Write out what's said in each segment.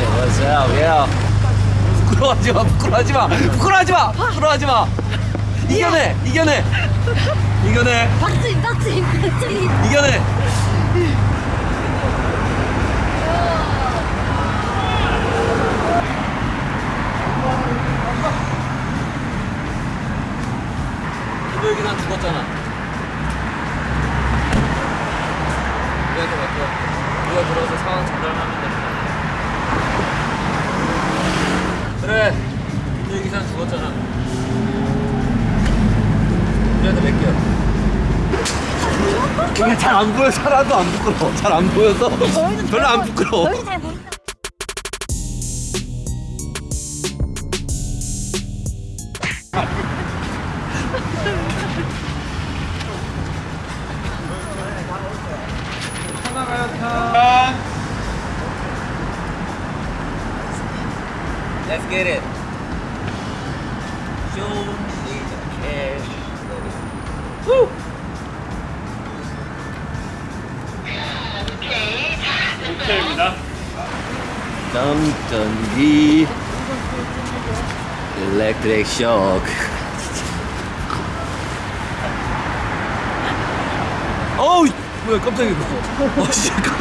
up? What's up? Yeah. 부끄러워하지 마. 부끄러워하지 마. 부끄러워하지 마. 부끄러워하지 마. 이겨내. 이겨내. 이겨내. 박수임, 박수임, 박수임. 이겨내. 김도혁이 난 죽었잖아. 우리한테 맡겨. 우리가 들어서 상황 전달하면 됩니다. 그래. 김도혁이 난 죽었잖아. 우리한테 맡겨. 이게 잘안 보여. 사람도 안 부끄러워. 잘 안 보여서 별로 안 부끄러워. Let's get it. Show 호텔입니다. 던던기 Electric shock. 어우 뭐야 깜짝이야. 어 씨. 깜-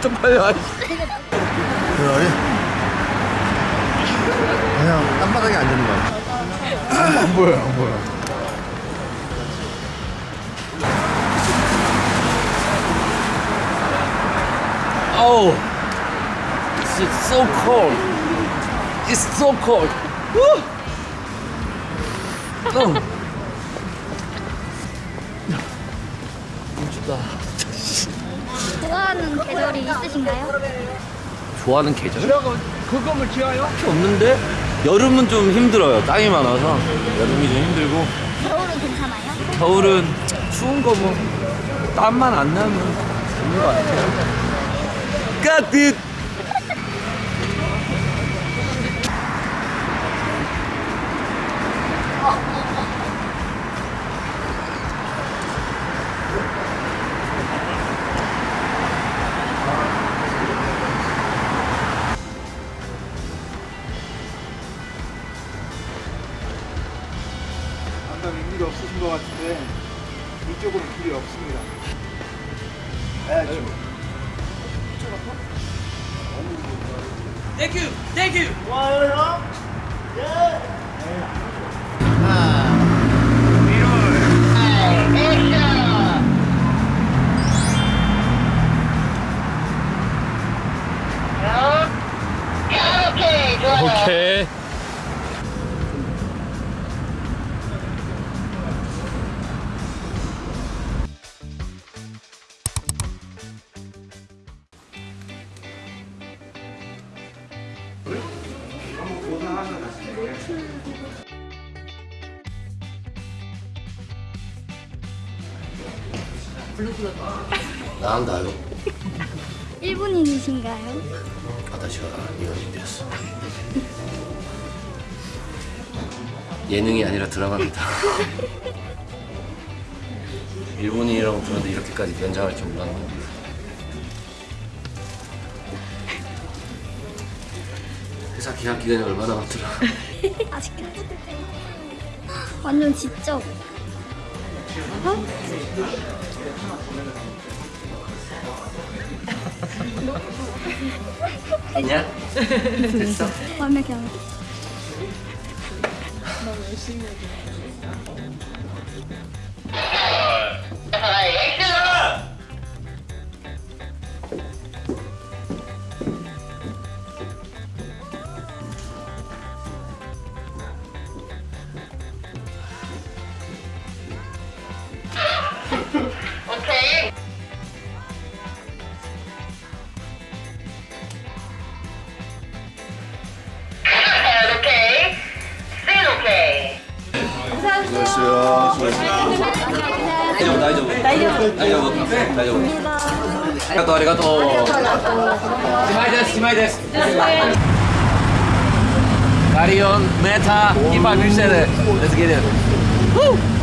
쪽팔려. 아이씨. 그래? 그냥 땅바닥에 앉는 거야. 안 보여, 안 보여. Oh, it's so cold. It's so cold. Woo! Oh. 너무 춥다. 좋아하는 계절이 있으신가요? 좋아하는 계절? 그거을 지어요? 딱히 없는데 여름은 좀 힘들어요. 땅이 많아서 여름이 좀 힘들고 겨울은 괜찮아요? 겨울은 추운 거 뭐 땀만 안 나면 좋은 것 같아요. 까짓! 아까 윗길이 없으신 것 같은데 이쪽으로 길이 없습니다. 가야죠. 땡큐! 땡큐! 와요 형? 나간다요. 일본인이신가요? 아다시가 됐어. 예능이 아니라 드라마입니다. 일본인이라고 들었는데 이렇게까지 변장할 줄 몰랐네. 회사 계약 기간이 얼마나 남더라. 아직까지. 완전 지적. 어? 됐냐? 됐어? 완벽해, 완벽해. 열심히 수고 하셨어요. 수고하셨어요. 다이저브 다이저브 다이저브 다이저브 아리가또 아리가또 스마이 데스 스마이 데스 가리온 메타 히바 밀세드 Let's get it